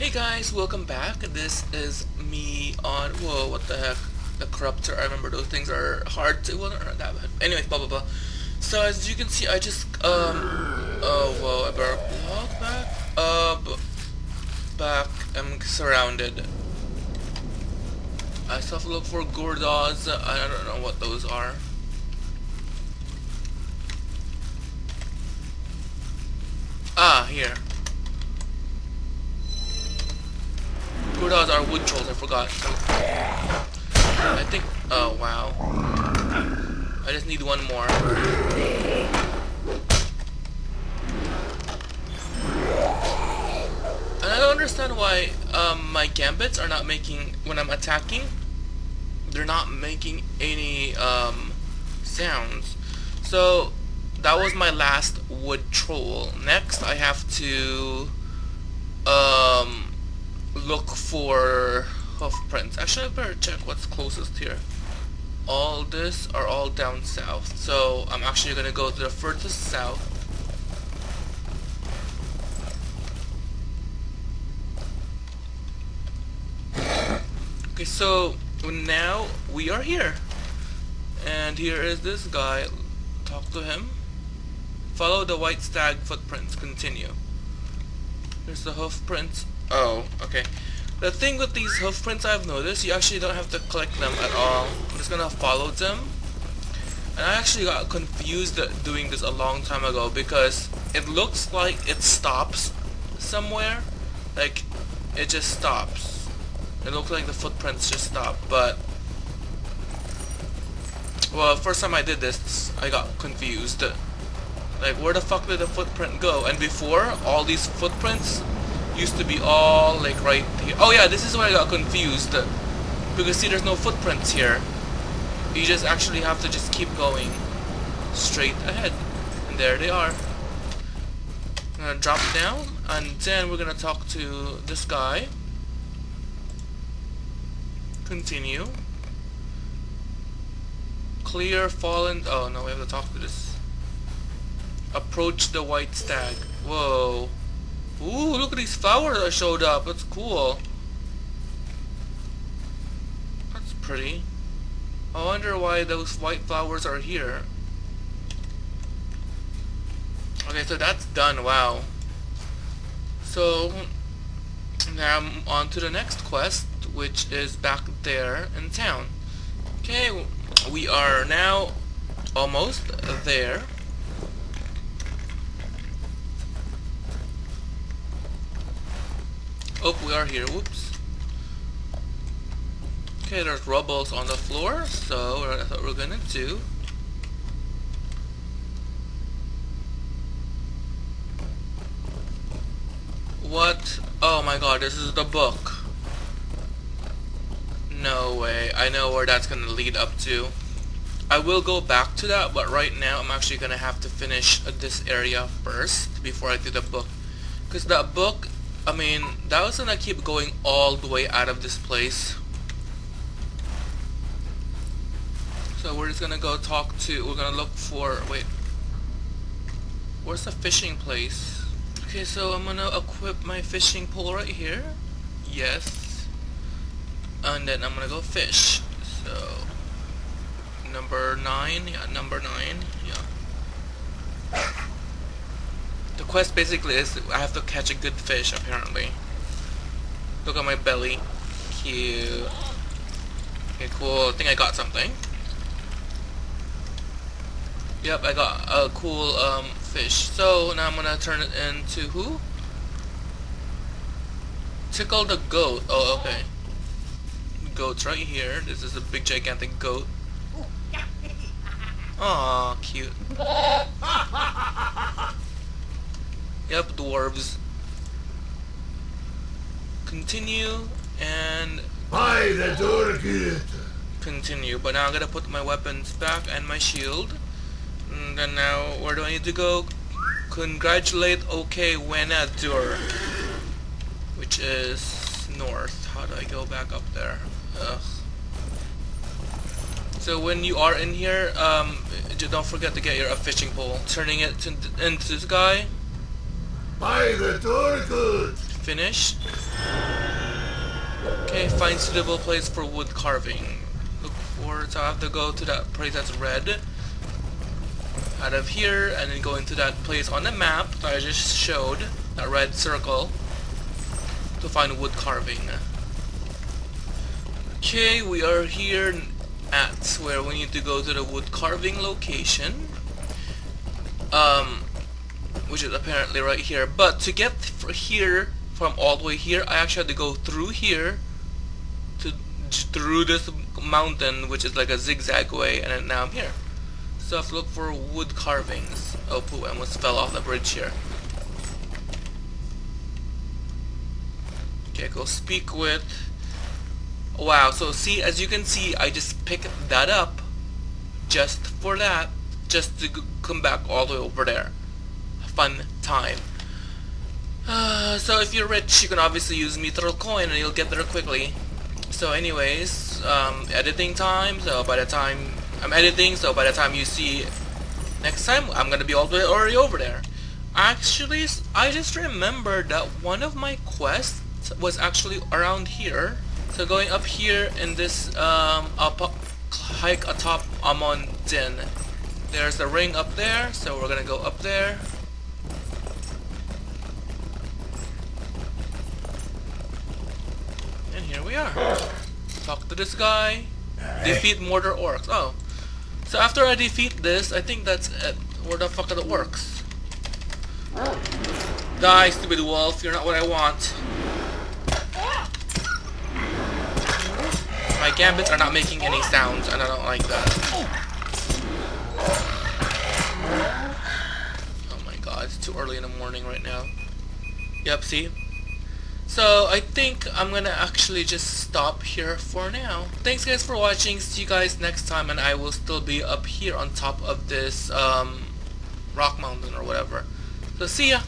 Hey guys, welcome back. This is me on, whoa, what the heck, the corruptor, I remember those things are hard to, well, not that bad. Anyways, blah blah blah. So as you can see, I just, um, oh, whoa, I better walk back, uh, back, I'm surrounded. I still have to look for Gordos, I don't know what those are. Ah, here. Wood trolls, I forgot. I think, oh wow. I just need one more. And I don't understand why um, my gambits are not making, when I'm attacking, they're not making any um, sounds. So, that was my last wood troll. Next, I have to um, look for hoof prints. Actually, I better check what's closest here. All this are all down south. So, I'm actually going to go to the furthest south. Okay, so now we are here. And here is this guy. Talk to him. Follow the white stag footprints. Continue. Here's the hoof prints. Oh, okay. The thing with these hoof prints I've noticed, you actually don't have to click them at all. I'm just gonna follow them. And I actually got confused doing this a long time ago because it looks like it stops somewhere. Like, it just stops. It looks like the footprints just stop, but... Well, first time I did this, I got confused. Like, where the fuck did the footprint go? And before, all these footprints used to be all, like, right here. Oh yeah, this is where I got confused. Uh, because see, there's no footprints here. You just actually have to just keep going straight ahead. And there they are. I'm gonna drop down, and then we're gonna talk to this guy. Continue. Clear fallen... Oh, no, we have to talk to this Approach the white stag. Whoa. These flowers that showed up. That's cool. That's pretty. I wonder why those white flowers are here. Okay, so that's done. Wow. So, now I'm on to the next quest, which is back there in town. Okay, we are now almost there. Oh, we are here. Whoops. Okay, there's rubbles on the floor, so that's what we're gonna do. What? Oh my god, this is the book. No way. I know where that's gonna lead up to. I will go back to that, but right now I'm actually gonna have to finish this area first before I do the book. Because that book I mean, that was gonna keep going all the way out of this place. So we're just gonna go talk to, we're gonna look for, wait. Where's the fishing place? Okay, so I'm gonna equip my fishing pole right here. Yes. And then I'm gonna go fish. So, number 9, yeah, number 9, yeah quest basically is I have to catch a good fish apparently. Look at my belly. Cute. Okay, cool. I think I got something. Yep, I got a cool um, fish. So now I'm gonna turn it into who? Tickle the goat. Oh, okay. Goat's right here. This is a big gigantic goat. Aw, cute. Yep, dwarves. Continue and By the tourniquet. Continue, but now I'm gonna put my weapons back and my shield. And then now, where do I need to go? Congratulate OK Wenadur, which is north. How do I go back up there? Ugh. So when you are in here, um, don't forget to get your fishing pole. Turning it to, into this guy. By the tourniquet. Finish. Okay, find suitable place for wood carving. Look for, so I have to go to that place that's red. Out of here, and then go into that place on the map that I just showed, that red circle, to find wood carving. Okay, we are here at where we need to go to the wood carving location. Is apparently right here. But to get here from all the way here, I actually had to go through here to through this mountain, which is like a zigzag way, and now I'm here. So I have to look for wood carvings. Oh, poo! I almost fell off the bridge here. Okay, go speak with. Wow. So see, as you can see, I just picked that up just for that, just to come back all the way over there fun time. Uh, so if you're rich, you can obviously use Mithril Coin and you'll get there quickly. So anyways, um, editing time, so by the time I'm editing, so by the time you see next time, I'm gonna be all the way already over there. Actually, I just remembered that one of my quests was actually around here. So going up here in this um, up, hike atop Amon Din. There's a ring up there, so we're gonna go up there. here we are. Talk to this guy. Defeat Mordor orcs. Oh. So after I defeat this, I think that's it. Where the fuck are the orcs? Die, stupid wolf. You're not what I want. My gambits are not making any sounds, and I don't like that. Oh my god, it's too early in the morning right now. Yep, see? So I think I'm gonna actually just stop here for now. Thanks guys for watching. See you guys next time and I will still be up here on top of this um, rock mountain or whatever. So see ya!